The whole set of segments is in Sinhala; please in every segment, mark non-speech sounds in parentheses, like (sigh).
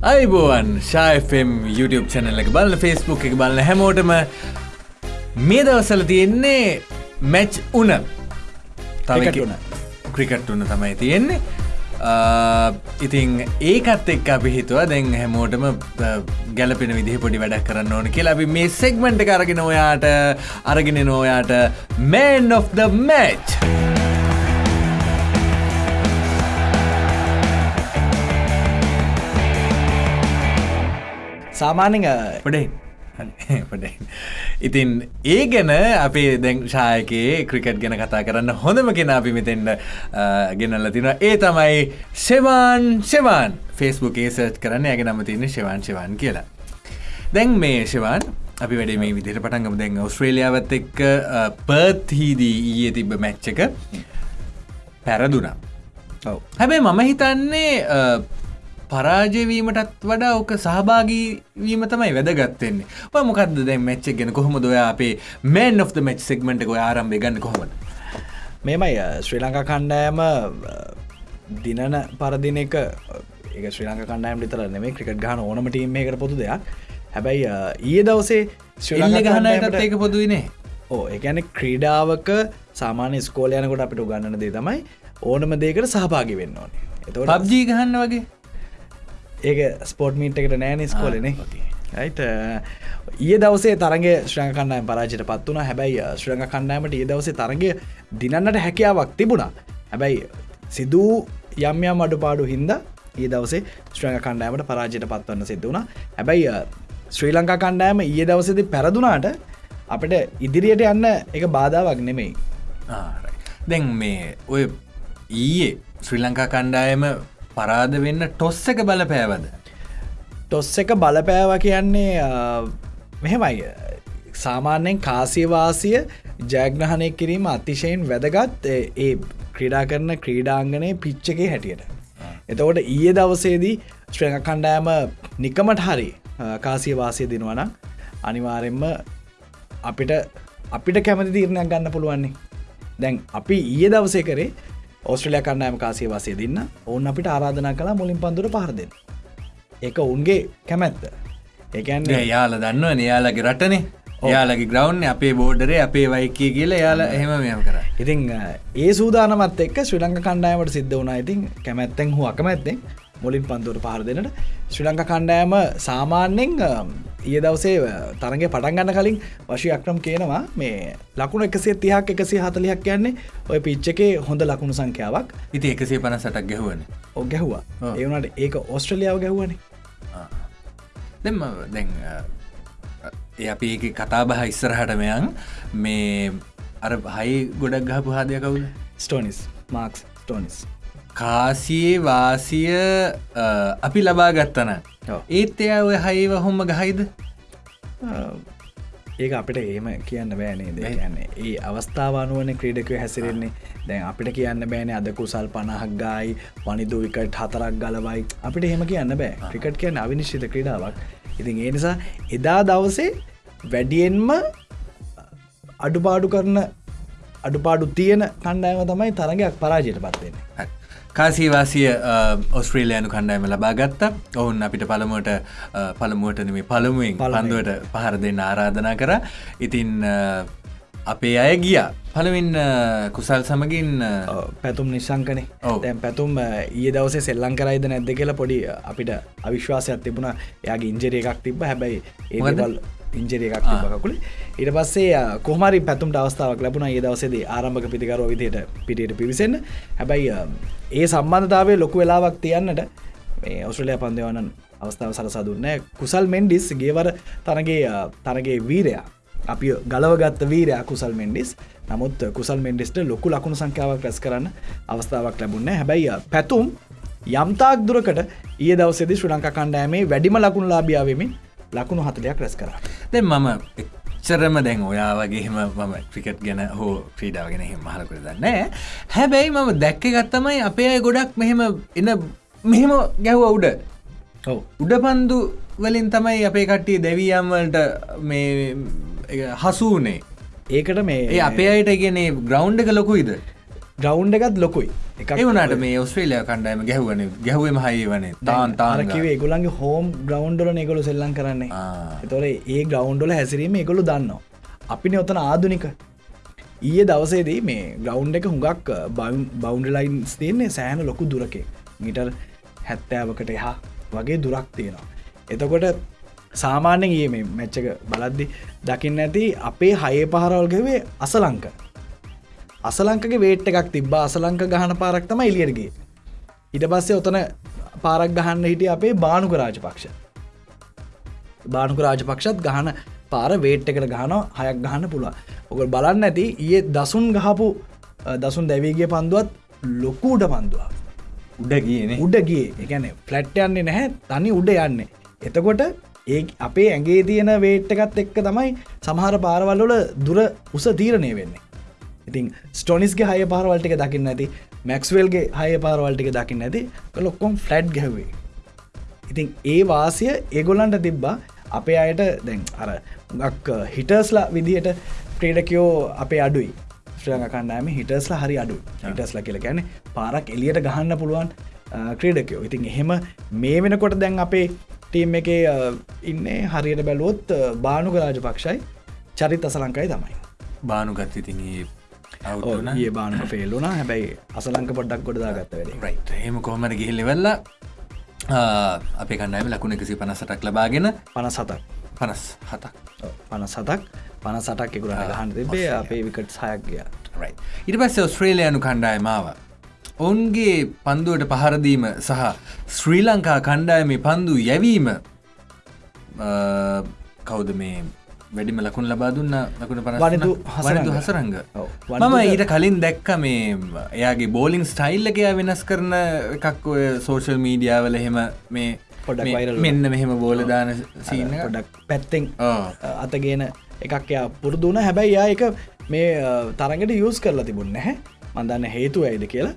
අයිබෝවන් ශායෆම් YouTube චැනල එක බලන්න ෆස්බුක් එක බලන්න හැමෝටම මේ දවසල තියෙන්නේ මැච් උන. උන. ක්‍රිකට් උන්න තමයි තියෙන්නේ. ආ, ඉතින් ඒකත් එක් අපි හිතුව දැන් හැමෝටම ගැලපෙන විදිහ පොඩි වැඩක් කරන්න ඕන කියලා අපි මේ සෙක්මෙන්ට් එක අරගෙන ඔයාට අරගෙන නෝයාට මෑන් of the match සාමාන්‍යෙන් පොඩයි පොඩයි (laughs) ඉතින් ඒ ගැන අපේ දැන් ශායකයේ ක්‍රිකට් ගැන කතා කරන්න හොඳම කෙන අපි මෙතෙන්ට ගෙනල්ල තින ඒ තමයි සෙවාන් සෙවාන් ෆෙස්බුක් ඒසර්ච් කරන්න. ඇග නම තියන්න ශවාන් ශවාන් කියලා. දැන් මේ ශවාන් අපි වැඩ මේ විදිහට පටන්ගම දැන් ඔස්ට්‍රේලියාවත් එක්ක පර්ත්හිදී ඊයේ තිබ්බ මැච්චක පැරදුනා. හැබැයි මම හිතන්නේ පරාජයවීමටත් වඩා ඕක සහභාගීවීම තමයි වැදගත්තෙන්නේ ඔය මොකක්ද දැන් මච්චක් ගැන කොහොම දොයා අපේ මෑන් of මච් සෙක්මට එක ආරම්භය ගන්න කොහොමද? මෙමයි ශ්‍රී ලංකා කණ්ඩෑම දිනන පරදින එක ඒ ශ්‍රී ලංක කණ්ඩෑම් ලිතර නෙමේ ක්‍රිකට් ගහන ඕනම ටීම් එකට පොතු දෙයක්. හැබැයි ඊයේ දවසේ ශ්‍රී ගහනයටත් ඒක පොදුවනේ ඕ එකන ක්‍රීඩාවක සාමාන්‍ය ස්කෝල යනකොට අපිට ගන්නන දේ තමයි ඕනම දේකට සහභාගි වෙන්න ඕනේ. එතවට පබ්ජී ගහන්න වගේ ඒක ස්පෝට් මීට් එකට නෑන ස්කෝලනේ okay. ඊය දවසේ තරගේ ශ්‍රං කණ්ඩයම් පරාජයට පත් වුණ. හැබැයි ශ්‍රංග කණ්ඩෑමට ඒ දවසේ තරගේ දිනන්නට හැකියාවක් තිබුණා. හැබැයි සිදූ යම් යම් අඩුපාඩු හින්ද ඒ දවසේ ශ්‍රංග කණ්ඩෑමට පරාජයට පත්වන්න සිද්ධ වුණා. හැබැයි ශ්‍රී ලංකා කණ්ඩෑම ඊය දවසේද පැරදුනාට අපට ඉදිරියට යන්න එක බාධාවක් නෙමෙයි. දැන් මේ ඔය ඊයේ ශ්‍රී ලංකා කණ්ඩායම පරාද වෙන්න ටොස්ස එක බල පෑවද ටොස් එක බලපෑව කියන්නේ අ, මෙහෙමයි. සාමාන්‍යයෙන් කාසිවාසිය ජයග්‍රහණය කිරීම අතිශයෙන් වැදගත්. ඒ ඒ ක්‍රීඩා කරන ක්‍රීඩාංගනය පිච්චකේ හැටියට. එතකොට ඊය දවසේදී ශ්‍රංග කණ්ඩෑම නිකමට හරි අ, කාසිවාසය දෙනවනම් අනිවාරෙන්ම අපිට අපිට කැමති තීරණයක් ගන්න පුළුවන්නේ. දැන් අපි ඊය දවසේ කරේ ඔස්ට්‍රලයා කණ්ඩෑම කාසිය වසය දෙන්න. ඔවුන් අපිට ආරාධනා කලා මුලින් පන්දුර පහරදෙන් එක උන්ගේ කැමැත්ත. ඒකන්නේ යාල දන්න නයාලගේ රටනේ. යාලගේ ග්‍රවන්් අපේ බෝඩරේ අපේ වයිකය කියලා යාල එහෙම මෙම කර. ඉතිං ඒ සූදානමත් එක්ක ශ්‍රී ලංක කණ්ඩායමට සිද්ධ වුණා. ඉතින් කැමැත්තෙන් හු අකමැත්තෙන් මුලින් පන්තුර පහර දෙනට ශ්‍රී ලංක කණ්ඩෑම සාමාන්‍යෙන් ඊය දවසේ තරගේ පටන්ගන්න කලින් වශී අක්‍රම් කියනවා මේ ලකුණු එකසේ තිහක් එකසි හතලියක් කියන්නේ ඔය පිච්චකේ හොඳ ලකුණු සංඛ්‍යාවක්. ඉති එකසේ පන සටක් ගැහුවන ඔ ගැහවා. ඒවනට ඒක ඔස්ට්‍රලියාව ගැහුවනේ. දෙම ඒ අපි ඒක කතා බහ ඉස්සරහටමයන් මේ අර හයි ගොඩක් ගහපු හාදය කවුද? ස්ටෝනිස් මාක්ස් ටෝනිස් කාසියේ වාසිය අපි ලබා ගත්තන. ඒත් එයා ඔය හයිව හොම්ම ගහයිද? ඒක අපිට ඒම කියන්න බෑනේ දෙ කියන්නේ ඒ අවස්ථාවනුවන ක්‍රීඩකව හැසිරෙන්නේ. දැන් අපිට කියන්න බෑන අද කුසල් පණහක් ගායි වනිදු විකට හතරක් ගලවයි. අපිට එහෙම කියන්න බෑ. ක්‍රිකට් කියන්න අවිනිශ්චිත ක්‍රඩාවක්. ඉතින් ඒ නිසා එදා දවසේ වැඩියෙන්ම අඩුපාඩු කරන අඩුපාඩු තියෙන කණ්ඩෑම තමයි තරගයක් පරාජයට පත්වෙන්නේ කාසීවාසිය ඔස්ට්‍රේලයනු කණ්ඩෑම ලබා ගත්ත ඔවුන් අපිට පළමුවට පළමුුවටන මේ පළමුුවෙන්. පන්දුවට පහර දෙන්න ආරාධනා කර ඉතින් අපේ අය ගිය පළවින් කුසල් සමගින් පැතුම් නිසංකනේ. දැන් පැතුම් ඊයේ දවසේ සෙල්ලං කරයිද නැද්ද කියලා පොඩි අපිට අවිශ්වාසයක් තිබුණ යාගේ ඉංජරිය එකක් තිබ හැබැයි? ඒවල් ඉංජරිය එකක් තිබකකුල ඉට පස්සේ කොහමරි පැතුම් අවස්ථාවක් ලැබුණ. ඒ දවසේද ආරම්භක පිතිකර විදියට පිටියට පිවිසන්න. හැබැයි ඒ සම්බන්ධතාවේ ලොකු වෙලාවක් තියන්නට මේ ඔස්ට්‍රලයා පන්දවනන් අවස්ථාව සලසදුන්නෑ කුසල් මෙන්ඩිස් ගේවර තරගේ අ, තරගේ වීරයා. අපි ගලවගත්ත වීරයා කුසල් මෙන්ඩිස්. නමුත් කුසල් මෙන්ඩිස්ට ලොකු ලකුණු සංඛ්‍යාවක් රැස් කරන්න අවස්ථාවක් ලැබුන්න හැබැයි පැතුම් යම්තාක් දුරකට ඒ දවසෙදි ශ්‍රී ලංකා කණ්ඩෑමේ වැඩිම ලකුණු ලාබියාවමින් ලකුණු හතලයක් රැස් කර දැන් මම එච්චරම දැන් ඔයා වගේම මම ක්‍රිකට් ගැන හෝ ක්‍රීඩාව ගැන හෙම මහලකර දන්නෑ හැබැයි මම දැක්ක ගත්තමයි අපේ අය ගොඩක් මෙහෙම එන මෙහෙම ගැහ්ව උඩ. උඩ පන්දු වලින් තමයි අපේ කට්ටිය දැවියම්වලට මේ හසුනේ ඒකට මේ අපේ අයට ගෙන ග්‍රවන්් එක ලොකුයිද ග්‍රවන්් එකත් ලොකුයි. එක ඒවනට මේ ඔස්ට්‍රේලයා කණ්ඩයම ගැහුවන. ගැහුවම හයි වනේ. තාන් තාන කිවේ ගොලන්ගේ හෝම් ග්‍රවන්්ඩල එකගොලු සෙල්ලන් කරන්නේ. එතොර ඒ ග්‍රවන්්ඩල හැසිරීම එකගොලු දන්නවා. අපින ඔතන ආදුනික. ඊය දවසේදී මේ ග්‍රවන්් එක හුඟක් බෞන්ඩලයින්ස් තියන්නේ සෑන ලොකු දුරකේ. මිටර් හැත්තෑවකට එහා වගේ දුරක් තියෙනවා. එතකොට සාමාන්‍යෙන් ඒ මේ මැච්චක බලද්දි දකින්න ඇති අපේ හයේ පහරවල්ගවේ අසලංක අසලංකගේ වේට් එකක් තිබ අසලංක ගහන පාරක්තම එලියරගේ ඉට පස්සේ ඔතන පාරක් ගහන්න හිටිය අපේ බානුක රාජපක්ෂ. බානුක රාජපක්ෂත් ගහන පාර වේට් එකට ගහන හයක් ගහන්න පුළුව ඔක බලන්න ඇති ඒ දසුන් ගහපු දසුන් දැවීගේ පන්දුවත් ලොකූඩ පන්දුව උඩ කියන උඩගේ එකන ෆලට් යන්නේ නැහැ තනි උඩ යන්නේ. එතකොට ඒ අපේ ඇගේ තියෙන වේට් එකත් එක්ක තමයි සමහර පාරවල්ලොල දුර උස තීරණය වෙන්නේ ඉතින් ස්ටොනිස්ගේ හය පාරවල්ටික දකින්න ඇති මැක්ස්වල්ගේ හය පාරවල්ටික දකින්න ඇති ලොක්කොම් ෆලට් ගැවේ ඉතින් ඒ වාසිය ඒගොල්ලන්ට තිබ්බා අපේ අයට දැන් අර ගක් හිටර්ස්ලා විදිහට ක්‍රේඩකයෝ අපේ අඩුයි. ශ්‍රයක කණ්ඩෑම හිටස්ලා හරි අඩු හිටස්ලා කියල ගැන පාරක් එලියට ගහන්න පුළුවන් ක්‍රේඩකයෝ. ඉතින් එහෙම මේ වෙනකොට දැන් අපේ ටීම් එක ඉන්නේ හරියට බැලුවොත් බානුක රාජපක්ෂයි චරිත අසලංකයි තමයි. බානුගත් ඉතින් ඒ බානක ෆෙල්ලුන හැබැයි අසලංක පොඩ්ඩක් ගොඩදා ගත්ත රයි් හෙම කොහමට ගිහිල්ලෙවෙල්ල අපේ කණ්ඩෑම ලකුණ එකසි පනසටක් ලබාගෙන. පන සතක් පනස් හතක් පන සතක් පන සටක් එකුර ගහන්න තිබේ අපේ විකට සයක් ගිය. රයි ඉට පස්සේ ඔස්ට්‍රේලයනු කණ්ඩායමාව ඔවුන්ගේ පන්දුවට පහරදීම සහ ශ්‍රී ලංකා කණ්ඩායම පන්දු යැවීම කවුද මේ වැඩිම ලකුණ ලබා දුන්න ලකුණ පන වනිදු වනිදු හසරංග. මම ඊට කලින් දැක්ක මේ එයාගේ බෝලිං ස්ටයිල්ලකයා වෙනස් කරන එකක් ඔය සෝෂල් මීඩියාවල එහෙම මේ පොඩක් මෙන්න මෙහෙම බෝලදාන සීන පොඩක් පැත්තෙන් අතගෙන එකක් එයා පුරුදුන හැබැයි යා එක මේ තරඟට යස් කරලා තිබුණ නැහැ. මන්දන්න හේතු ඇයිද කියලා.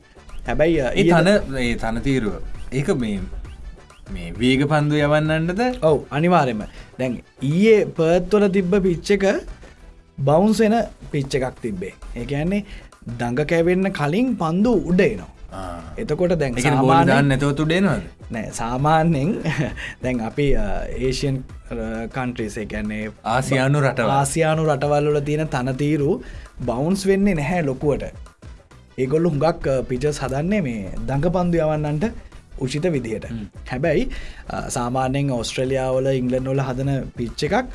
හැබැයි ඒ තන ඒ තනතීරුව ඒක මේ මේ වේග පන්දු යවන්නන්නද? ඔව් අනිවාරෙම දැන් ඊයේ පර්ත්වල තිබ්බ පිච්චක බවුන්සෙන පිච්ච එකක් තිබ්බේ. ඒඇන්නේ දඟ කැවෙන්න කලින් පන්දු උඩේනවා එතකොට දැන් සාමාන්‍යන්න නැතවතු ඩේනවද නෑ සාමාන්‍යෙන් (laughs) දැන් අපි ඒෂයන් කන්ට්‍රීසේ ගැන්නේ ආසියානු රට ආසියානු රටවල්ල තියෙන තනතීරු බවුන්ස් වෙන්නේ නැහැ ලොකුවට. ඒගොල්ලු හුඟක් පිචස් හදන්නේ මේ දඟ පන්දු යවන්නන්ට උචිත විදිහට. හැබැයි සාමාන්‍යෙන් ඔස්ට්‍රලියාවල ඉංගලන්නොල හදන පිච්ච එකක්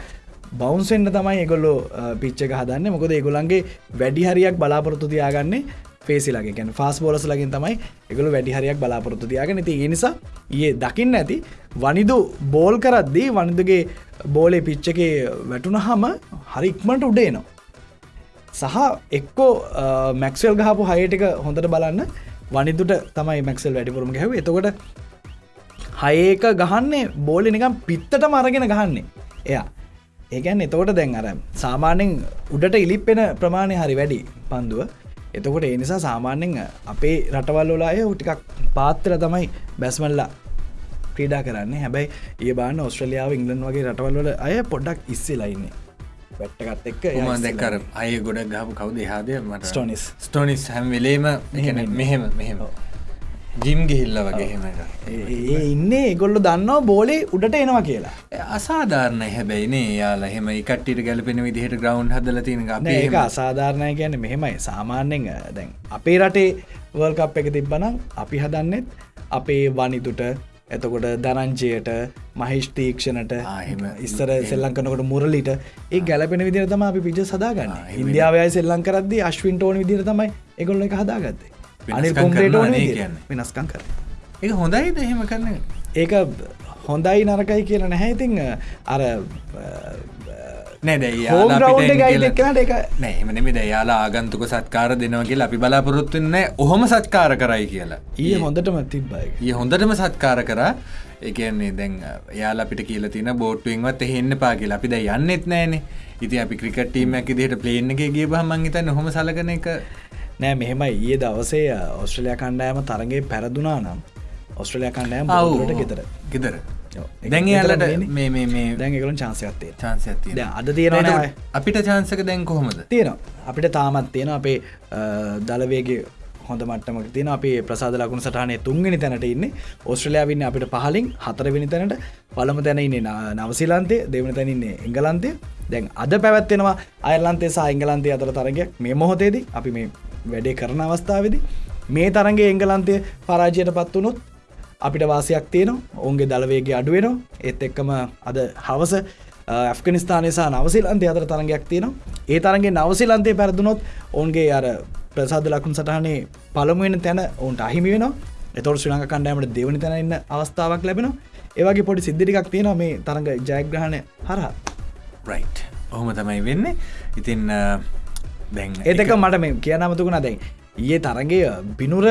බවන්සෙන්න්න තමයි එගොල්ලෝ පිච්චක හදන්න. මොකද ඒගොලන්ගේ වැඩි හරියක් බලාපොරොත්තු තියාගන්නේ පේසිලගේ ගැන ෆාස් බෝලස ලගින් තමයි එකගොලු වැඩි හරියක් බලාපොරොත්තු තියාගෙන ති නිසා ඒ දකින්න ඇති වනිදු බෝල් කරද්දී වනිදුගේ බෝලේ පිච්චකේ වැටුන හම හරි ඉක්මට උඩේනවා සහ එක්කෝ මැක්සල් ගහපු හයටක හොඳට බලන්න වනිදුට තමයි මැක්සල් වැඩිපුරම හැව එතකොට හයක ගහන්නේ බෝලි නිකම් පිත්තට මරගෙන ගහන්නේ. එයා. ඒකැන් එතකොට දැන් අර සාමාන්‍යෙන් උඩට ඉලිප්පෙන ප්‍රමාණය හරි වැඩි පන්දුව. එතකොට ඒ නිසා සාමාන්‍යෙන් අපේ රටවල්ලොලාය ටිකක් පාත්තර තමයි බැස්මල්ලා ක්‍රීඩා කරන්නේ. හැබැයි ඒ බාන ඔස්ට්‍රලියාව ඉංගලන් වගේ රටවල්වල අය පොඩ්ඩක් ඉස්සෙලයින්නේ වැට්ටකත් එක්ක ම දෙකර අය ගොඩ ගහපු කවුද? හාදය මට ස්ටොනිස්. ස්ටොනිස් හැම් වෙලේම මෙහෙම මෙහෙම ජිම් ගිහිල්ල වගේ හෙමට ඒ ඉන්නේ ගොල්ලු දන්නවා බෝලේ උඩට එනවා කියලා. අසාධාරණ හැබැයිනේ යාලා හෙම එකට්ටිට ගැලපෙන විදිහට ග්‍රවන්් හදල තියෙන ඒක අසාධාරණය ගැන මෙහෙමයි. සාමාන්‍යෙන් දැන් අපේ රටේ වර්කප් එක තිබ්බනම් අපි හදන්නෙත් අපේ වනිතුට එතකොට දරංජයට මහිෂ්තීක්ෂණට ඉස්සර සෙල්ලංකනකොට මුරලිට ඒ ගැලපෙන විදිර තම අපි පිච සදාගන්න. ඉන්දියාවය සෙල්ලං කරද අශ්වින් ටෝන විදිර තමයි එකොල්ල එක හදාගත්තේ. අනි කොම්ට වෙනස්කං කර. ඒ හොඳයි දෙහෙම කරන්න ඒක හොඳයි නරකයි කියන නැහැ. ඉතිං අර නෑදැයි නෑමනම දයාලා ආගන්තුක සත්කාර දෙනවගේ අපි බලාපොරොත්තුන්න ඔහොම සත්කාර කරයි කියලා. ඒ හොඳටම තිබ්බයි ඒ හොඳටම සත්කාර කරා. එකන්නේ දැන් යාලා අපිට කියල තින බෝට්ටුවෙන්වත් එහෙන්න පාගල අපි ද යන්නෙත් නෑනේ. ඉති අපි ක්‍රිකටීමක් දිට ප්ලේන් එක ගේ බහමංගේතන්න හොම සලකන එක. නෑ මෙහෙමයි. ඒ දවසේ ඔස්ට්‍රලයා කණ්ඩෑම තරගේ පැරදුනා නම් ඔස්ට්‍රලයා කණ්ඩෑම අවුලට ගෙතර ගෙදර දැන් යාලට මේ මේ දැන්කලු චාන්සයක්ත්තේ චාන්සය අද තියෙන අපිට චාන්සක දැන් කොහොමද? තියෙනවා. අපිට තාමත් තියෙන අපේ දලවේගේ හොඳ මට්ටමක තින අපේ ප්‍රසාද ලකුණු සටහනේ තුන්ගෙන තැනට ඉන්න. ඔස්ට්‍රලයාාවන්න අපිට පහලින් හතරවෙනි තැනට. පළම තැනඉන්නේ නවසිලන්තේ දෙවන තැනන්නේ එංගලන්තේ දැන් අද පැවැත්වෙනවා අයර්ලන්තේ සහ එංගලන්තේ අතර තරගයක්. මේ මොහොතේදී අපි මේ වැඩේ කරන අවස්ථාවදි මේ තරගේ එංගලන්තය පරාජයට පත් වනුත් අපිට වාසයක් තියෙන ඔවුන්ගේ දළවේගේ අඩුවෙනවා ඒත් එක්කම අද හවස ඇෆ්ගනිස්ථානසා නවසිලන්තය අතර තරගයක් තියෙනවා. ඒ තරගේ නවසිලන්තය පැරදුනොත් ඔවුන්ගේ අර ප්‍රසාද ලකුණ සටහනේ පළමුුවෙන තැන ඔවුන්ට අහිමි වෙන එතොට ශ්‍රලංක කණ්ඩෑමට දෙවනි තැනන්න අවස්ථාවක් ලැබෙන ඒවගේ පොඩි සිද්ධිකක් තියෙන මේ තරඟ ජයග්‍රහණය හරහා. රයි් ඔහොම තමයි වෙන්න. ඉතින් දැන් ඒතක මට මේ කියනමතුකුණ දැන් ඒ තරගේ බිනුර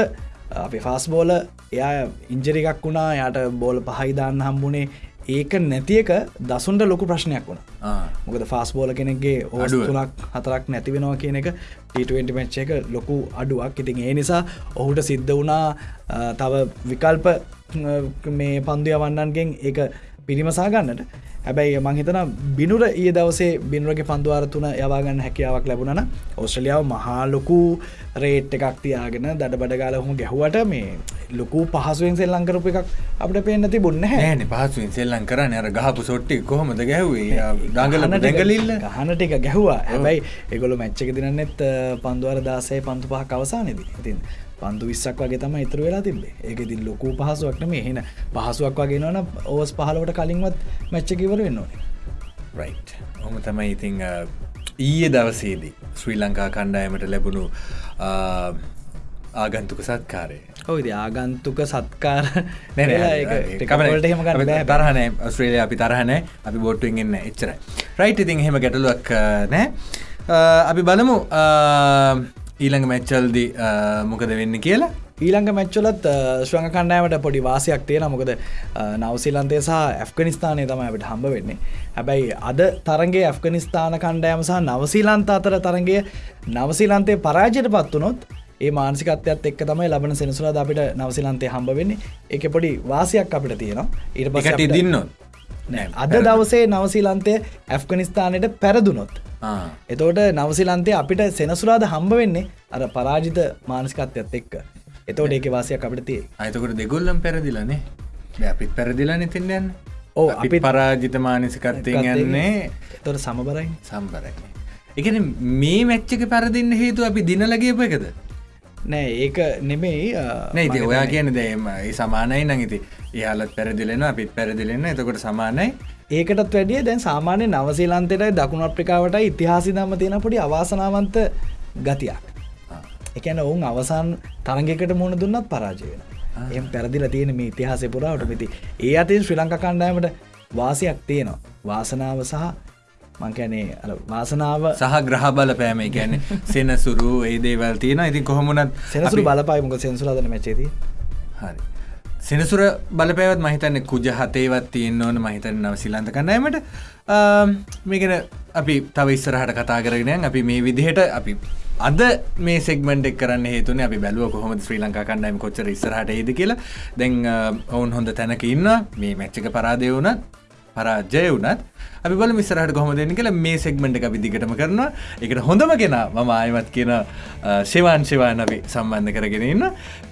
අපි ෆාස් බෝල එයා ඉංජරිකක් වුණා යට බෝල පහයිදාන්න හම්බුණේ ඒක නැතියක දසුන්ට ලොකු ප්‍රශ්නයක් වුණ. මොකද ෆාස් බෝල කෙනෙක්ගේ ඕඩුවතුනක් හතරක් නැති වෙනවා කියන එක ට මච්ච එක ලොකු අඩුවක්. ඉතින් ඒ නිසා ඔහුට සිද්ධ වුණා තව විකල්ප මේ පන්දු යවන්නන්ගෙන් ඒ පිරිමසා ගන්නට හැබැයි මංහිතන බිනුර ඒ දවසේ බිනුවගේ පන්දුවාර තුන යවාගන්න හැකියාවක් ලැබුණන ඔස්ට්‍රලියාව මහාලොකු රේට් එකක් තියාගෙන දඩ බඩගාල හොම ගැහුවට මේ ලොකු පහසුවෙන් සෙල් ලංකරප එකක් අපට පේනති බොන්න හැන පහසුවෙන් සෙල්ලං කරන්න. අර ගහපු සොට්ටි කොහොමද ගැහවේ? ඩංගලට දැගලිල්ල හනට එක ගැහවා. හැබැයි එගොලු මැච්චක දිනන්නෙත් පන්දුවර දාසේ පන්තු පහ කවසානෙද ඉතින් පන්දු විස්සක් වගේ තම ඉතුර වෙලා තිබේ ඒක ඉතින් ලොකු පහසුවක් නෙමේ එහෙන පහසුවක් වගේ නොන ඕස් පහලවට කලින්වත් මැච්චකිවර වෙන්න ඕනේ. රයි් හොම තමයි ඉතිං ඊයේ දවසේදී ශ්‍රී ලංකා කණ්ඩායමට ලැබුණු ආගන්තුක සත්කාරය. ඔයිද ආගන්තුක සත්කාර (laughs) තරහන ස්ත්‍රේලය අපි තරහන අපි බොට්ටුවෙන් එන්න එච්චරයි. රයිට් ඉතින් හෙම ගැටලුවක් නෑ. අපි බලමු ඊළඟ මැච්චල්දි මොකද වෙන්න කියලා? ඊළඟ මැච්චලත් ශ්‍රංග කණ්ඩෑමට පොඩි වාසයක් තියෙන මොකද නවසිලන්තේ සහ ඇෆ්ගනිස්ථානය තමයිට හම්බ වෙන්නේ. හැබැයි අද තරගේ ඇෆ්ගනිස්ථාන කණ්ඩෑම සහ නවසීලන්ත අතර තරගේ නවසීලන්තේ පරාජයට පත්වනොත් ඒ මානසිකත්යත් එක් තමයි ලබන සෙනසුලා අපිට නවසිලන්තේ හම්බ වෙන්නේ. එක පොඩි වාසයක් අපිට තියෙනවා. ඊට පසට ඉදින්නොත් අද දවසේ නවසීලන්තය ඇෆ්ගනිස්ථානයට පැරදුනොත්. එතෝට නවසිලන්තේ අපිට සෙනසුරාද හම්බ වෙන්නේ අර පරාජිත මානස්කත්යත් එක්ක. එතෝට ඒක වාසයක් අපිට තිය අයතකොට දෙගොල්ලම් පැරදිලනේ අපිත් පැරදිලා නතින්නයන්න ඕ අපි පරාජිත මානසිකත්තය යන්නේ. තොට සමබරයි. සම්බරයි. එකන මේ මැච්චක පැරදින්න හේතු අපි දිනලගේප එකද නෑ ඒක නෙමෙයි නයිති ඔයා කියන දේම සමානයි නඟති යාලත් පැරදිලෙන අපිත් පැරදිලෙන්න එතකොට සමානයි. ඒකටත් වැඩිය දැන් සාමාන්‍ය නවසීලන්තයට දකුණු අප්‍රිකාවට ඉතිහාසි දම තියෙන පොඩි අවාසනාවන්ත ගතියක්. එකන ඔවුන් අවසාන් තරගකට මුණ දුන්නත් පරාජයන එම පැරදිල තියෙන මේ ඉතිහාසය පුරාවට මිති. ඒ අතින් ශ්‍රී ලංක කණ්ඩායමට වාසයක් තියෙනවා. වාසනාව සහ මංකැනේ වාසනාව සහ ග්‍රහ බල පෑම ගැන සෙනසුරු ඒ දේවල් තියෙන ඉතින් කොහොමුණත් සෙනසුරු බලපායිමක සෙන්සුරාදන මැචේදී හරි. සෙනසුර බලපෑවත් මහිතන්න කුජ හතේවත් තියෙන් ඕන. මහිතන නව සිලන්ත කන්නෑමට මේකෙන අපි තව ඉස්සරහට කතා කරගෙන අපි මේ විදිහට අපි අද මේ සෙක්මට කරන්න හේතුන අපි බැලුව කොහොම ශ්‍රී ලංකා කණ්ඩයිම කොච්චර ඉස්සරහට ඒද කියලා. දැන් ඔවුන් හොඳ තැනක ඉන්න මේ මැච්චක පරාදය වුණත් පරාජය වුණත් අපි බල මිස්සරහට කොහොම දෙන්න කියලා මේ සෙක්මට අපි දිගටම කරනවා. එකට හොඳම කෙන මම ආයමත් කියන ශවාන් ශවාන් අපි සම්බන්ධ කරගෙන ඉන්න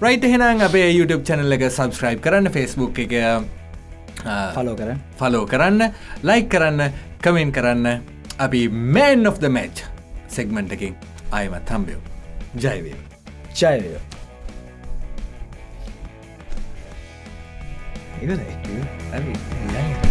රයිට එහෙනම් අපේ YouTube චැනල් එක සබස්ක්‍රයිබ් කරන්න ෆෙස්බුක් එක ෆලෝ කර ෆලෝ කරන්න ලයික් කරන්න කමෙන් කරන්න. අපි man of the match segment එකින් අයමත් හම්බයෝ ජයවේ ජයවය ඉවරයි. ඇ